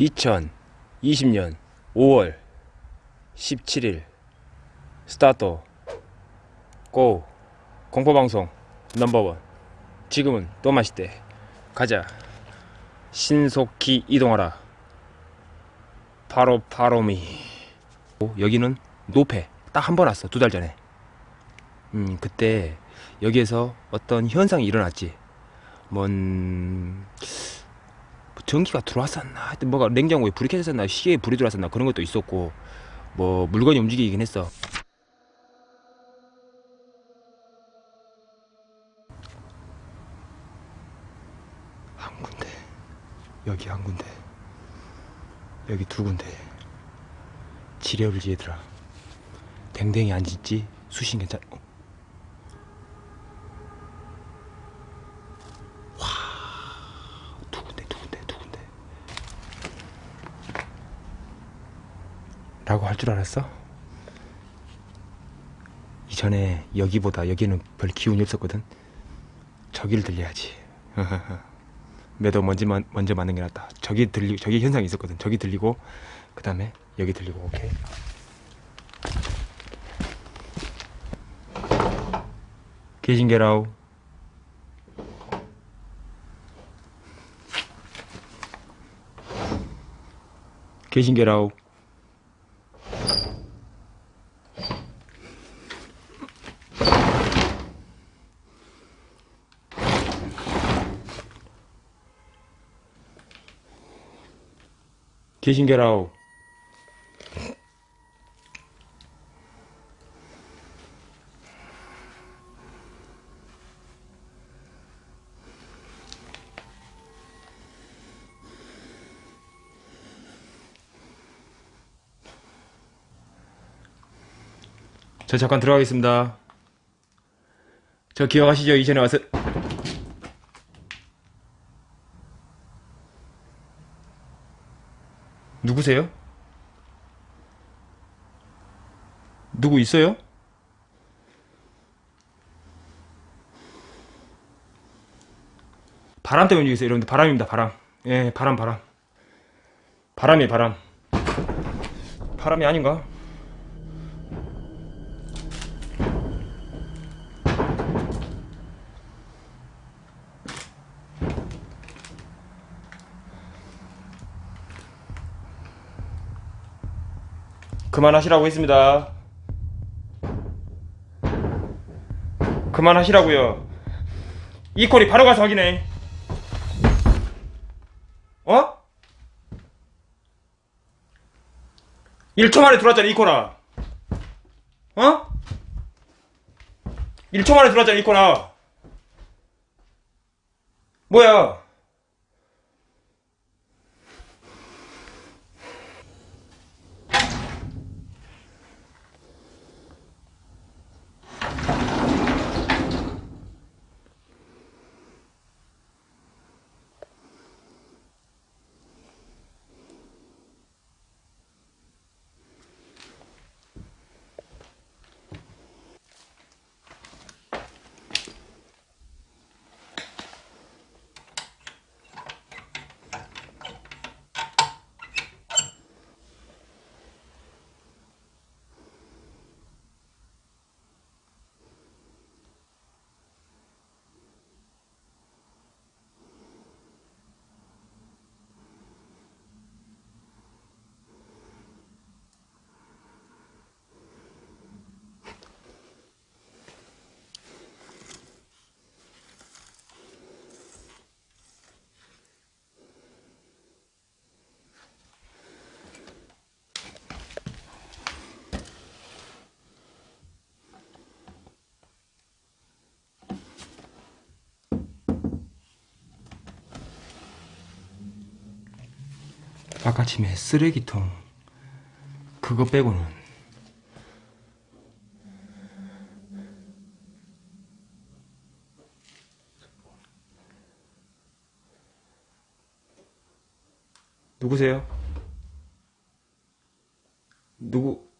2020년 5월 17일. 스타트. 고. 공포방송 넘버원. 지금은 또 맛있대. 가자. 신속히 이동하라. 바로 바로미. 여기는 노페. 딱 한 번 왔어 두 달 전에. 음 그때 여기에서 어떤 현상이 일어났지. 뭔뭐 전기가 들어왔었나? 하여튼 뭐가 냉장고에 불이 켜졌었나? 시계에 불이 들어왔었나? 그런 것도 있었고 뭐 물건이 움직이긴 했어. 한 군데 여기 한 군데 여기 두 군데. 지뢰불지 얘들아. 댕댕이 안 짖지? 수신 괜찮 어? 두 군데 두 군데 두 군데 라고 할 줄 알았어? 이전에 여기보다 여기는 별 기운이 없었거든. 저기를 들려야지. 매도 먼저, 만- 먼저 맞는 게 낫다. 저기 들리 저기 현상이 있었거든. 저기 들리고 그 다음에 여기 들리고 오케이. 계신게라우. 계신게라우 계신게라우 저 잠깐 들어가겠습니다. 저 기억하시죠? 이전에 와서 누구세요? 누구 있어요? 바람 때문에 움직이세요, 여러분들. 바람입니다, 바람. 예, 바람, 바람. 바람이 바람. 바람이 아닌가? 그만하시라고 했습니다. 그만하시라고요. 이 콜이 바로 가서 확인해. 어? 1초 만에 들어왔잖아, 이 코나. 어? 1초 만에 들어왔잖아, 이 코나. 뭐야? 아까침에 쓰레기통 그거 빼고는 누구세요? 누구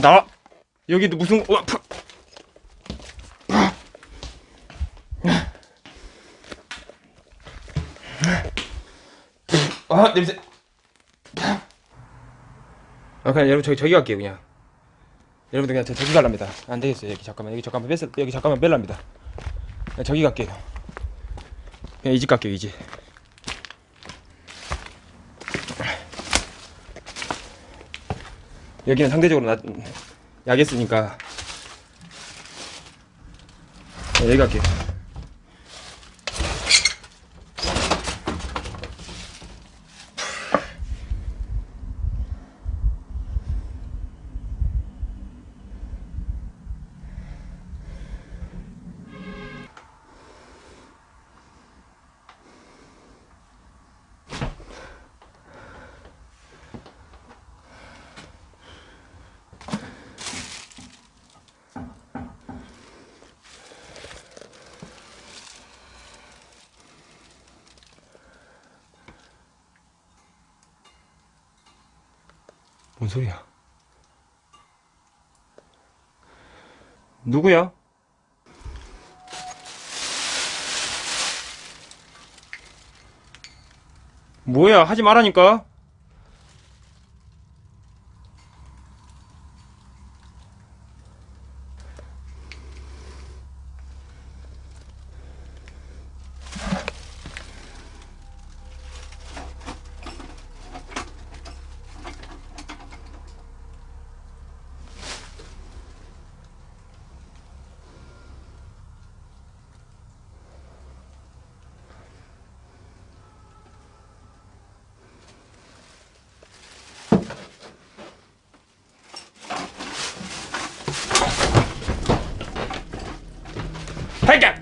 나와 여기도 무슨 와 푸. 아 냄새. 아 그냥 여러분 저기 저기 갈게요 그냥. 여러분들 그냥 저 저기 갈랍니다. 안 되겠어요 여기 잠깐만. 여기 잠깐만 뺐 여기 잠깐만 뺄랍니다. 그냥 저기 갈게요. 그냥 이 집 갈게요 이 집 여기는 상대적으로 나, 약했으니까. 네, 여기 갈게요 소리야? 누구야? 뭐야? 하지 말라니까?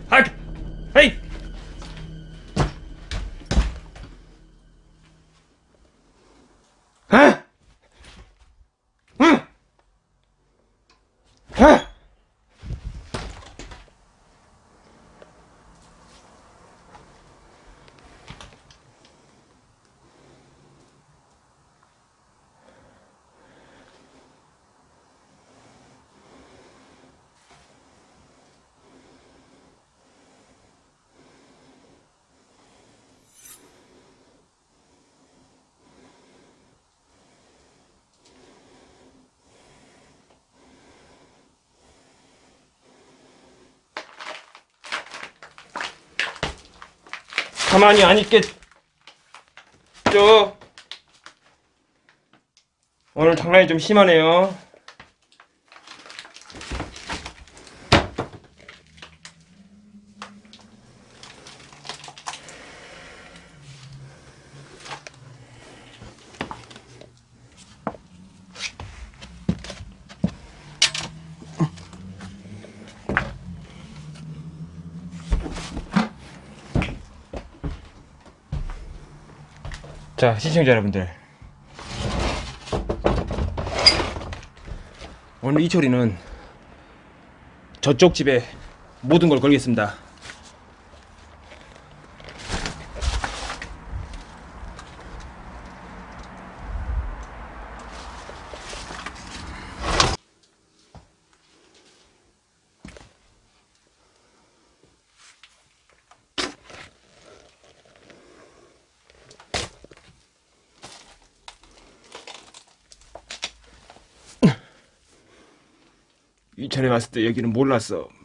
하이까! 헤이! 아! 응! 아! 가만히 안 있겠죠? 오늘 장난이 좀 심하네요. 자, 시청자 여러분들. 오늘 이철이는 저쪽 집에 모든 걸 걸겠습니다. 이철에 왔을 때 여기는 몰랐어. 어!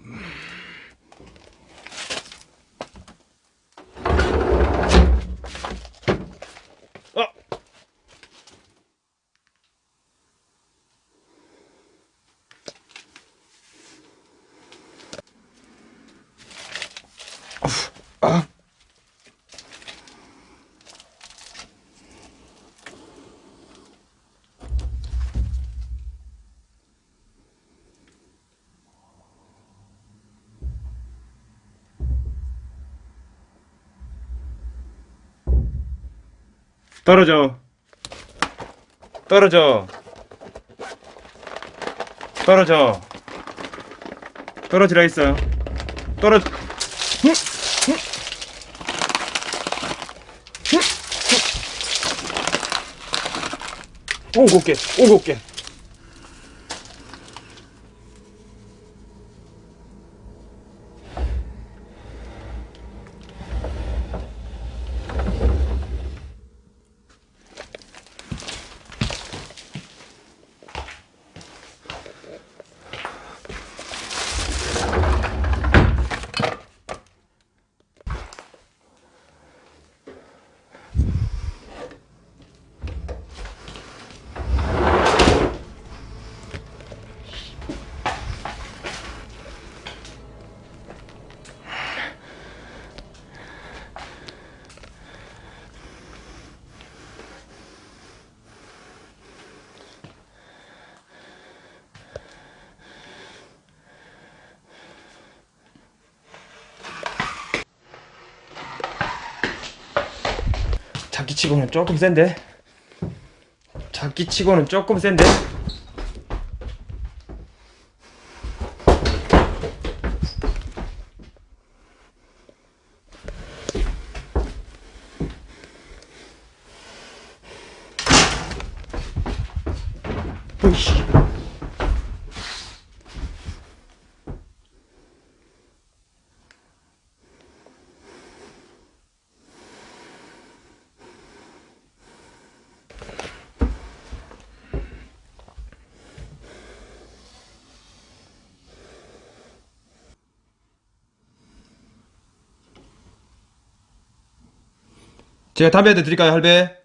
떨어져. 떨어져. 떨어져. 떨어지라 했어. 떨어. 오고 올게. 오고 올 치고는 조금 센데? 자기치고는 조금 센데 으이씨 제가 담배 한대 드릴까요 할배?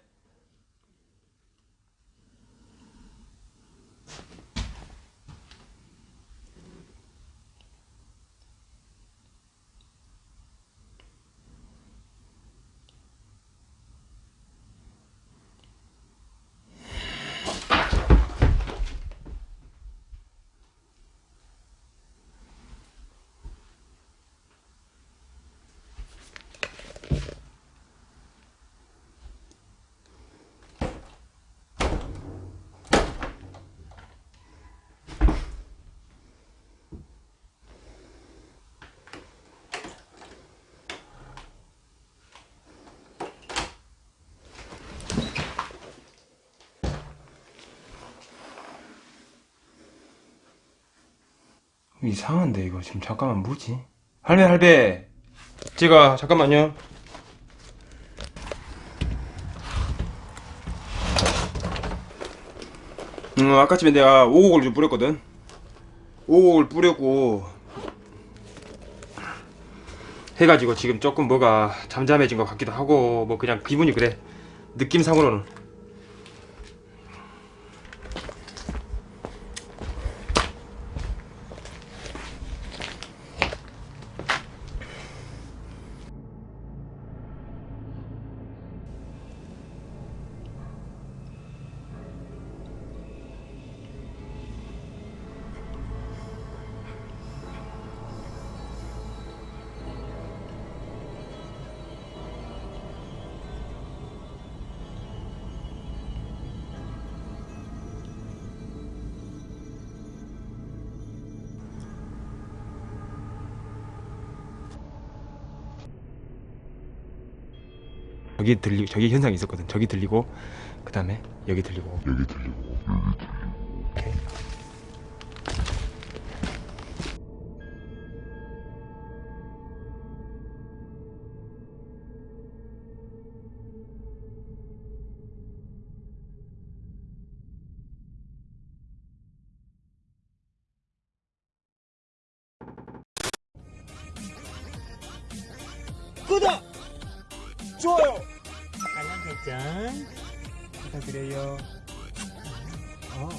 이상한데 이거 지금 잠깐만 뭐지? 할배 할배! 제가 잠깐만요. 음 아까쯤에 내가 오곡을 좀 뿌렸거든. 오곡을 뿌렸고 해가지고 지금 조금 뭐가 잠잠해진 것 같기도 하고 뭐 그냥 기분이 그래. 느낌상으로는 여기 들리 저기 현상이 있었거든. 저기 들리고 그 다음에 여기 들리고 여기 들리고 오케이. 구독! 좋아요! 알람 설정 부탁드려요. 어.